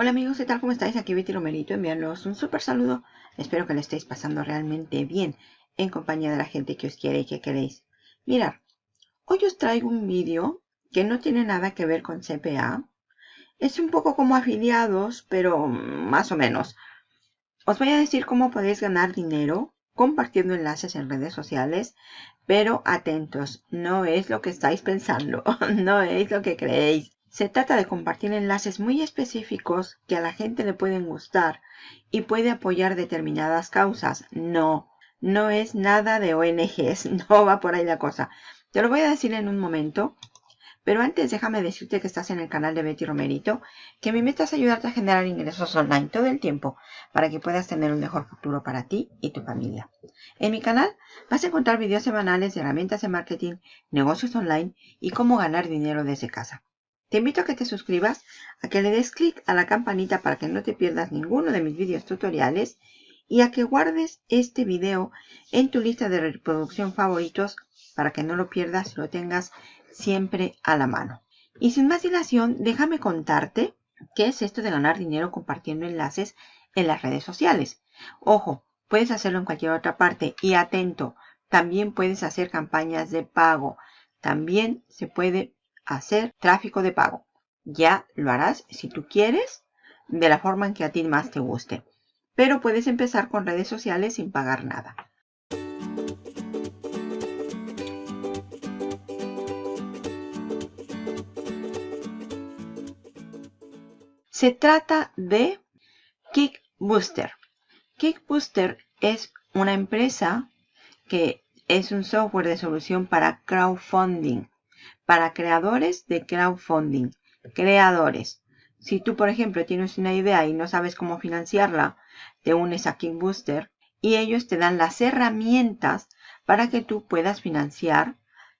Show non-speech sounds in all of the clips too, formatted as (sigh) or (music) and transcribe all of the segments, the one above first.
Hola amigos, ¿qué tal? ¿Cómo estáis? Aquí Betty Romerito enviándoos un súper saludo. Espero que le estéis pasando realmente bien en compañía de la gente que os quiere y que queréis. Mirad, hoy os traigo un vídeo que no tiene nada que ver con CPA. Es un poco como afiliados, pero más o menos. Os voy a decir cómo podéis ganar dinero compartiendo enlaces en redes sociales, pero atentos, no es lo que estáis pensando, (laughs) no es lo que creéis. Se trata de compartir enlaces muy específicos que a la gente le pueden gustar y puede apoyar determinadas causas. No, no es nada de ONGs, (laughs) no va por ahí la cosa. Te lo voy a decir en un momento, pero antes déjame decirte que estás en el canal de Betty Romerito, que mi meta es ayudarte a generar ingresos online todo el tiempo para que puedas tener un mejor futuro para ti y tu familia. En mi canal vas a encontrar videos semanales de herramientas de marketing, negocios online y cómo ganar dinero desde casa. Te invito a que te suscribas, a que le des clic a la campanita para que no te pierdas ninguno de mis vídeos tutoriales y a que guardes este video en tu lista de reproducción favoritos para que no lo pierdas y lo tengas siempre a la mano. Y sin más dilación, déjame contarte qué es esto de ganar dinero compartiendo enlaces en las redes sociales. Ojo, puedes hacerlo en cualquier otra parte y atento, también puedes hacer campañas de pago. También se puede hacer tráfico de pago. Ya lo harás si tú quieres, de la forma en que a ti más te guste. Pero puedes empezar con redes sociales sin pagar nada. Se trata de Kickbooster. Kickbooster es una empresa que es un software de solución para crowdfunding para creadores de crowdfunding. Creadores. Si tú, por ejemplo, tienes una idea y no sabes cómo financiarla, te unes a Kickbooster y ellos te dan las herramientas para que tú puedas financiar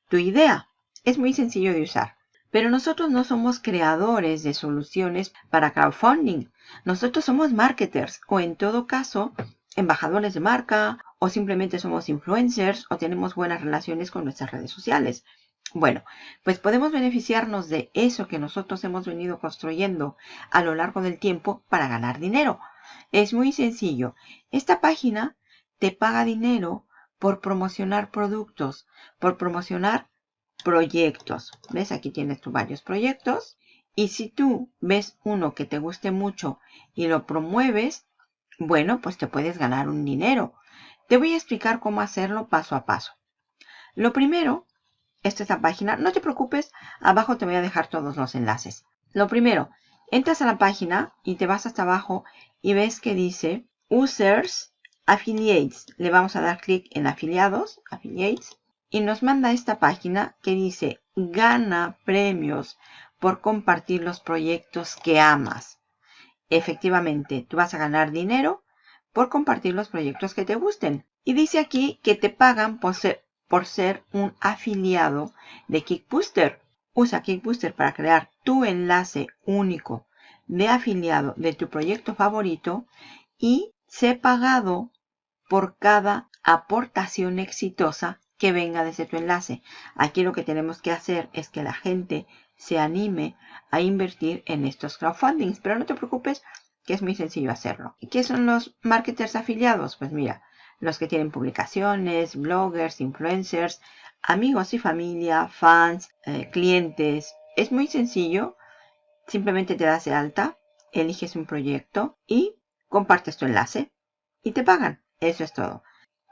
tu idea. Es muy sencillo de usar. Pero nosotros no somos creadores de soluciones para crowdfunding. Nosotros somos marketers o en todo caso embajadores de marca o simplemente somos influencers o tenemos buenas relaciones con nuestras redes sociales. Bueno, pues podemos beneficiarnos de eso que nosotros hemos venido construyendo a lo largo del tiempo para ganar dinero. Es muy sencillo. Esta página te paga dinero por promocionar productos, por promocionar proyectos. ¿Ves? Aquí tienes tú varios proyectos. Y si tú ves uno que te guste mucho y lo promueves, bueno, pues te puedes ganar un dinero. Te voy a explicar cómo hacerlo paso a paso. Lo primero esta es la página. No te preocupes, abajo te voy a dejar todos los enlaces. Lo primero, entras a la página y te vas hasta abajo y ves que dice Users Affiliates. Le vamos a dar clic en afiliados, affiliates, y nos manda esta página que dice gana premios por compartir los proyectos que amas. Efectivamente, tú vas a ganar dinero por compartir los proyectos que te gusten. Y dice aquí que te pagan por ser, por ser un afiliado de Kickbooster. Usa Kickbooster para crear tu enlace único de afiliado de tu proyecto favorito y sé pagado por cada aportación exitosa que venga desde tu enlace. Aquí lo que tenemos que hacer es que la gente se anime a invertir en estos crowdfundings. Pero no te preocupes que es muy sencillo hacerlo. ¿Y qué son los marketers afiliados? Pues mira, los que tienen publicaciones, bloggers, influencers, amigos y familia, fans, eh, clientes. Es muy sencillo. Simplemente te das de alta, eliges un proyecto y compartes tu enlace y te pagan. Eso es todo.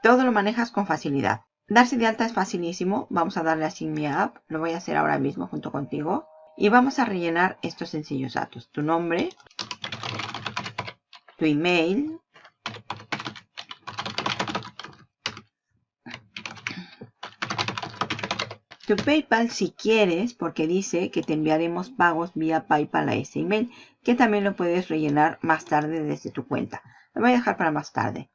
Todo lo manejas con facilidad. Darse de alta es facilísimo. Vamos a darle a mi App. Lo voy a hacer ahora mismo junto contigo. Y vamos a rellenar estos sencillos datos. Tu nombre, tu email, tu PayPal si quieres, porque dice que te enviaremos pagos vía PayPal a ese email, que también lo puedes rellenar más tarde desde tu cuenta. Lo voy a dejar para más tarde.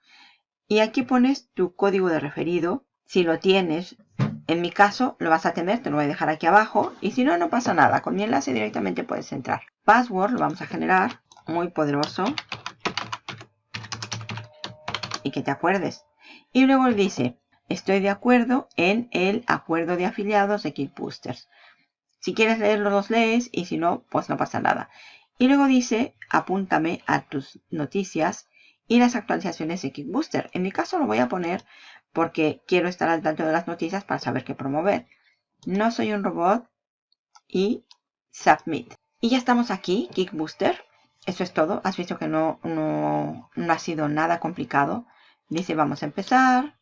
Y aquí pones tu código de referido, si lo tienes. En mi caso lo vas a tener, te lo voy a dejar aquí abajo. Y si no, no pasa nada. Con mi enlace directamente puedes entrar. Password lo vamos a generar, muy poderoso. Y que te acuerdes. Y luego dice, estoy de acuerdo en el acuerdo de afiliados de Kickboosters. Si quieres leerlo, los lees y si no, pues no pasa nada. Y luego dice, apúntame a tus noticias y las actualizaciones de Kickbooster. En mi caso lo voy a poner porque quiero estar al tanto de las noticias para saber qué promover. No soy un robot y submit. Y ya estamos aquí, Kickbooster. Eso es todo. Has visto que no, no, no ha sido nada complicado. Dice vamos a empezar.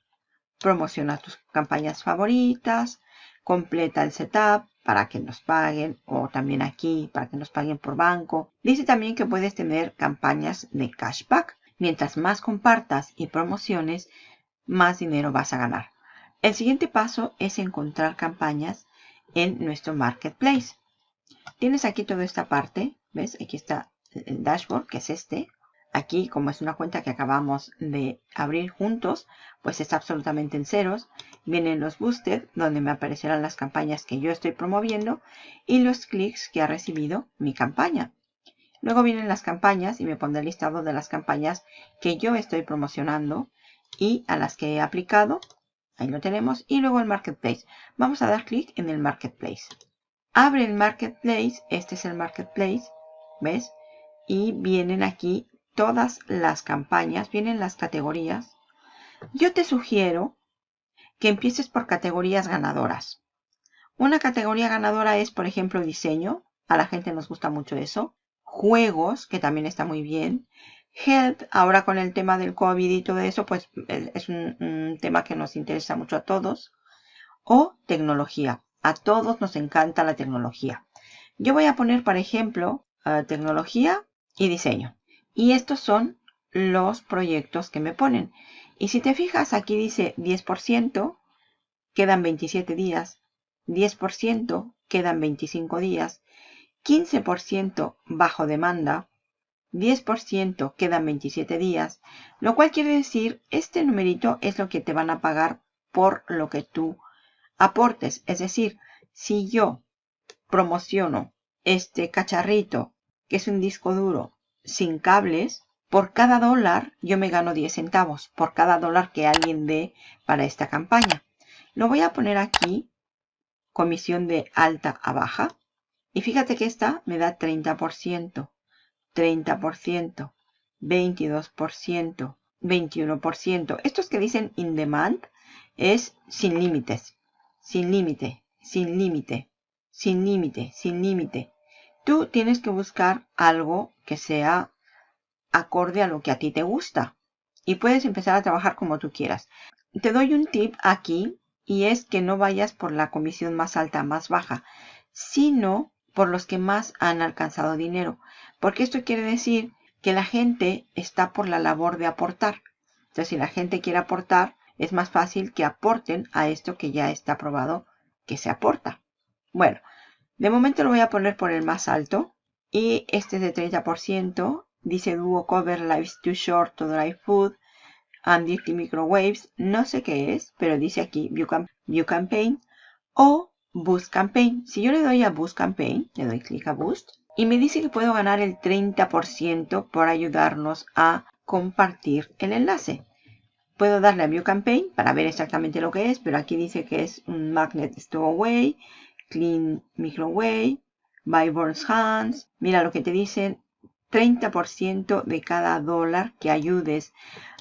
Promociona tus campañas favoritas. Completa el setup para que nos paguen o también aquí para que nos paguen por banco. Dice también que puedes tener campañas de cashback. Mientras más compartas y promociones, más dinero vas a ganar. El siguiente paso es encontrar campañas en nuestro marketplace. Tienes aquí toda esta parte, ¿ves? Aquí está el dashboard, que es este. Aquí, como es una cuenta que acabamos de abrir juntos, pues está absolutamente en ceros. Vienen los boosted, donde me aparecerán las campañas que yo estoy promoviendo y los clics que ha recibido mi campaña. Luego vienen las campañas y me pondré el listado de las campañas que yo estoy promocionando y a las que he aplicado. Ahí lo tenemos. Y luego el Marketplace. Vamos a dar clic en el Marketplace. Abre el Marketplace. Este es el Marketplace. ¿Ves? Y vienen aquí todas las campañas. Vienen las categorías. Yo te sugiero que empieces por categorías ganadoras. Una categoría ganadora es, por ejemplo, diseño. A la gente nos gusta mucho eso juegos, que también está muy bien. Health, ahora con el tema del COVID y todo eso, pues es un, tema que nos interesa mucho a todos. O tecnología. A todos nos encanta la tecnología. Yo voy a poner, por ejemplo, eh, tecnología y diseño. Y estos son los proyectos que me ponen. Y si te fijas, aquí dice 10%, quedan 27 días. 10%, quedan 25 días. 15% bajo demanda, 10% quedan 27 días, lo cual quiere decir este numerito es lo que te van a pagar por lo que tú aportes. Es decir, si yo promociono este cacharrito, que es un disco duro sin cables, por cada dólar yo me gano 10 centavos, por cada dólar que alguien dé para esta campaña. Lo voy a poner aquí, comisión de alta a baja. Y fíjate que esta me da 30%, 30%, 22%, 21%. Estos que dicen in demand es sin límites, sin límite, sin límite, sin límite, sin límite. Tú tienes que buscar algo que sea acorde a lo que a ti te gusta. Y puedes empezar a trabajar como tú quieras. Te doy un tip aquí y es que no vayas por la comisión más alta, más baja, sino por los que más han alcanzado dinero. Porque esto quiere decir que la gente está por la labor de aportar. Entonces, si la gente quiere aportar, es más fácil que aporten a esto que ya está probado que se aporta. Bueno, de momento lo voy a poner por el más alto. Y este es de 30%. Dice Duo Cover Lives Too Short to Dry Food and Dirty Microwaves. No sé qué es, pero dice aquí View, View Campaign. O Boost Campaign. Si yo le doy a Boost Campaign, le doy clic a Boost, y me dice que puedo ganar el 30% por ayudarnos a compartir el enlace. Puedo darle a View Campaign para ver exactamente lo que es, pero aquí dice que es un Magnet Stowaway, Clean Microwave, By Burns Hands. Mira lo que te dicen, 30% de cada dólar que ayudes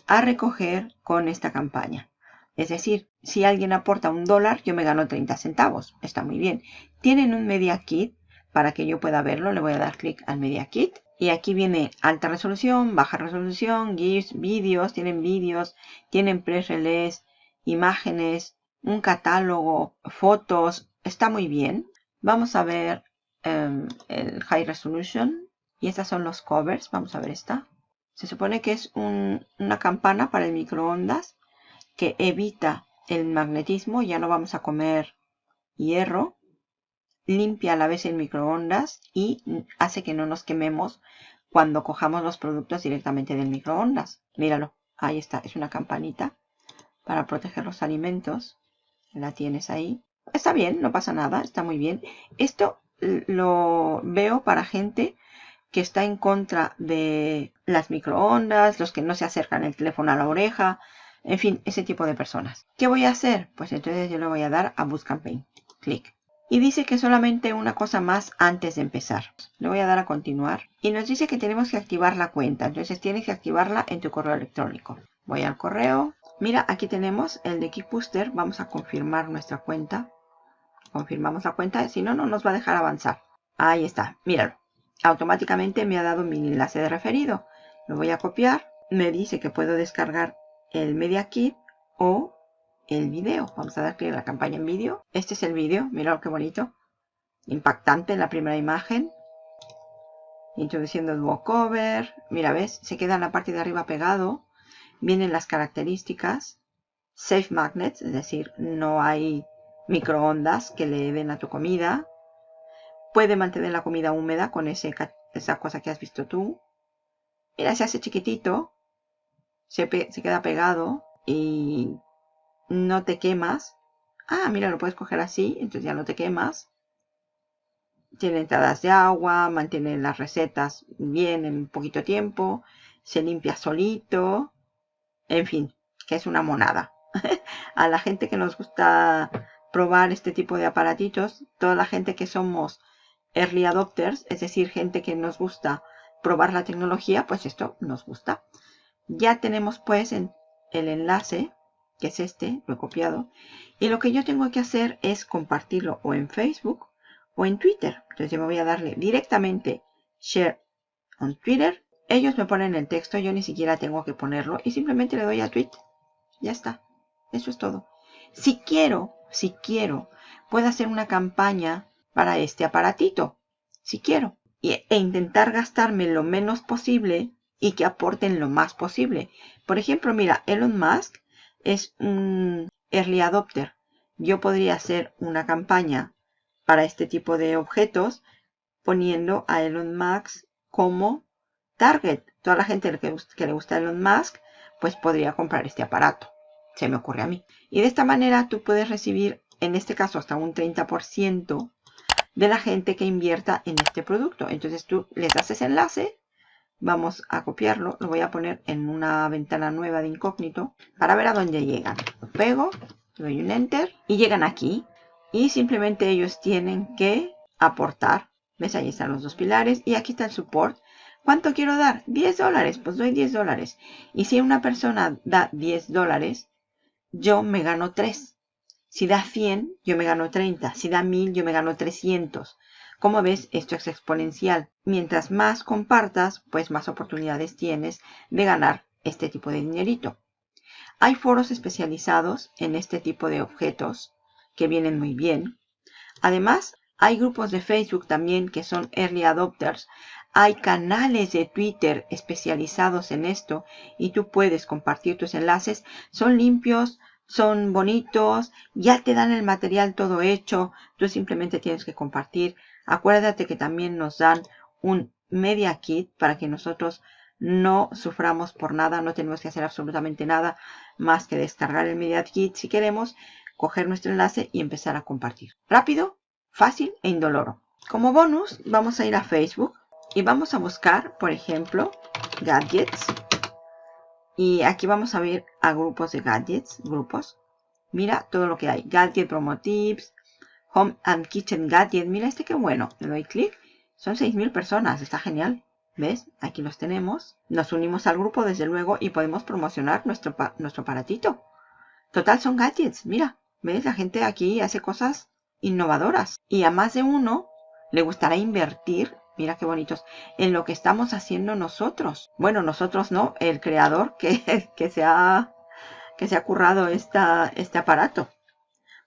a recoger con esta campaña. Es decir, si alguien aporta un dólar, yo me gano 30 centavos. Está muy bien. Tienen un Media Kit para que yo pueda verlo. Le voy a dar clic al Media Kit. Y aquí viene alta resolución, baja resolución, GIFs, vídeos. Tienen vídeos, tienen press release, imágenes, un catálogo, fotos. Está muy bien. Vamos a ver em, el High Resolution. Y estas son los covers. Vamos a ver esta. Se supone que es una campana para el microondas que evita el magnetismo, ya no vamos a comer hierro, limpia a la vez el microondas y hace que no nos quememos cuando cojamos los productos directamente del microondas. Míralo, ahí está, es una campanita para proteger los alimentos. La tienes ahí. Está bien, no pasa nada, está muy bien. Esto lo veo para gente que está en contra de las microondas, los que no se acercan el teléfono a la oreja, en fin, ese tipo de personas. ¿Qué voy a hacer? Pues entonces yo le voy a dar a Boost Campaign. Clic. Y dice que solamente una cosa más antes de empezar. Le voy a dar a continuar. Y nos dice que tenemos que activar la cuenta. Entonces tienes que activarla en tu correo electrónico. Voy al correo. Mira, aquí tenemos el de Kickbooster. Vamos a confirmar nuestra cuenta. Confirmamos la cuenta. Si no, no nos va a dejar avanzar. Ahí está. Míralo. Automáticamente me ha dado mi enlace de referido. Lo voy a copiar. Me dice que puedo descargar el Media Kit o el video. Vamos a dar clic a la campaña en vídeo. Este es el vídeo. Mira qué bonito. Impactante en la primera imagen. Introduciendo el cover. Mira, ¿ves? Se queda en la parte de arriba pegado. Vienen las características. Safe magnets, es decir, no hay microondas que le den a tu comida. Puede mantener la comida húmeda con esa cosa que has visto tú. Mira, se hace chiquitito. Se, se queda pegado y no te quemas. Ah, mira, lo puedes coger así, entonces ya no te quemas. Tiene entradas de agua, mantiene las recetas bien en poquito tiempo, se limpia solito. En fin, que es una monada. (laughs) A la gente que nos gusta probar este tipo de aparatitos, toda la gente que somos early adopters, es decir, gente que nos gusta probar la tecnología, pues esto nos gusta. Ya tenemos pues en el enlace que es este, lo he copiado. Y lo que yo tengo que hacer es compartirlo o en Facebook o en Twitter. Entonces yo me voy a darle directamente Share on Twitter. Ellos me ponen el texto, yo ni siquiera tengo que ponerlo y simplemente le doy a tweet. Ya está. Eso es todo. Si quiero, si quiero, puedo hacer una campaña para este aparatito. Si quiero. e intentar gastarme lo menos posible y que aporten lo más posible. Por ejemplo, mira, Elon Musk es un early adopter. Yo podría hacer una campaña para este tipo de objetos poniendo a Elon Musk como target. Toda la gente que, le gusta Elon Musk, pues podría comprar este aparato. Se me ocurre a mí. Y de esta manera tú puedes recibir, en este caso, hasta un 30% de la gente que invierta en este producto. Entonces tú les das ese enlace Vamos a copiarlo, lo voy a poner en una ventana nueva de incógnito para ver a dónde llegan. Lo pego, doy un enter y llegan aquí. Y simplemente ellos tienen que aportar. ¿Ves? Ahí están los dos pilares y aquí está el support. ¿Cuánto quiero dar? 10 dólares. Pues doy 10 dólares. Y si una persona da 10 dólares, yo me gano 3. Si da 100, yo me gano 30. Si da 1000, yo me gano 300. Como ves, esto es exponencial. Mientras más compartas, pues más oportunidades tienes de ganar este tipo de dinerito. Hay foros especializados en este tipo de objetos que vienen muy bien. Además, hay grupos de Facebook también que son early adopters. Hay canales de Twitter especializados en esto y tú puedes compartir tus enlaces. Son limpios, son bonitos, ya te dan el material todo hecho. Tú simplemente tienes que compartir Acuérdate que también nos dan un Media Kit para que nosotros no suframos por nada, no tenemos que hacer absolutamente nada más que descargar el Media Kit si queremos, coger nuestro enlace y empezar a compartir. Rápido, fácil e indoloro. Como bonus vamos a ir a Facebook y vamos a buscar, por ejemplo, gadgets. Y aquí vamos a ver a grupos de gadgets, grupos. Mira todo lo que hay. Gadget Promo Tips, Home and Kitchen Gadget. Mira este qué bueno. Le doy clic. Son 6.000 personas. Está genial. ¿Ves? Aquí los tenemos. Nos unimos al grupo desde luego y podemos promocionar nuestro, nuestro aparatito. Total son gadgets. Mira. ¿Ves? La gente aquí hace cosas innovadoras. Y a más de uno le gustará invertir. Mira qué bonitos. En lo que estamos haciendo nosotros. Bueno, nosotros no. El creador que, (laughs) que, se, ha, que se ha currado esta, este aparato.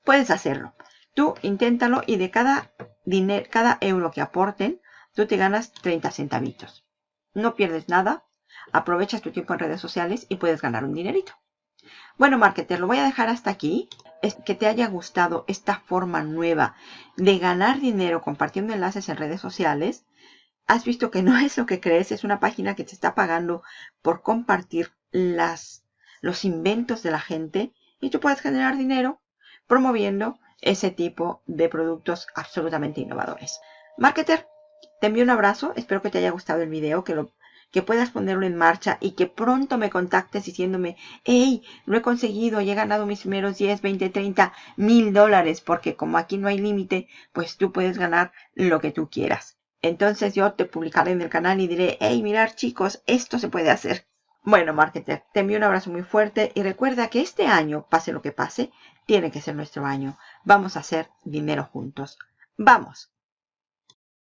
Puedes hacerlo. Tú inténtalo y de cada, dinero, cada euro que aporten, tú te ganas 30 centavitos. No pierdes nada, aprovechas tu tiempo en redes sociales y puedes ganar un dinerito. Bueno, marketer, lo voy a dejar hasta aquí. Es que te haya gustado esta forma nueva de ganar dinero compartiendo enlaces en redes sociales. Has visto que no (laughs) es lo que crees, es una página que te está pagando por compartir las, los inventos de la gente y tú puedes generar dinero promoviendo ese tipo de productos absolutamente innovadores. Marketer, te envío un abrazo. Espero que te haya gustado el video, que lo, que puedas ponerlo en marcha y que pronto me contactes diciéndome, hey, lo he conseguido, he ganado mis primeros 10, 20, 30 mil dólares, porque como aquí no hay límite, pues tú puedes ganar lo que tú quieras. Entonces yo te publicaré en el canal y diré, hey, mirar chicos, esto se puede hacer. Bueno, marketer, te envío un abrazo muy fuerte y recuerda que este año, pase lo que pase, tiene que ser nuestro año. Vamos a hacer dinero juntos. ¡Vamos!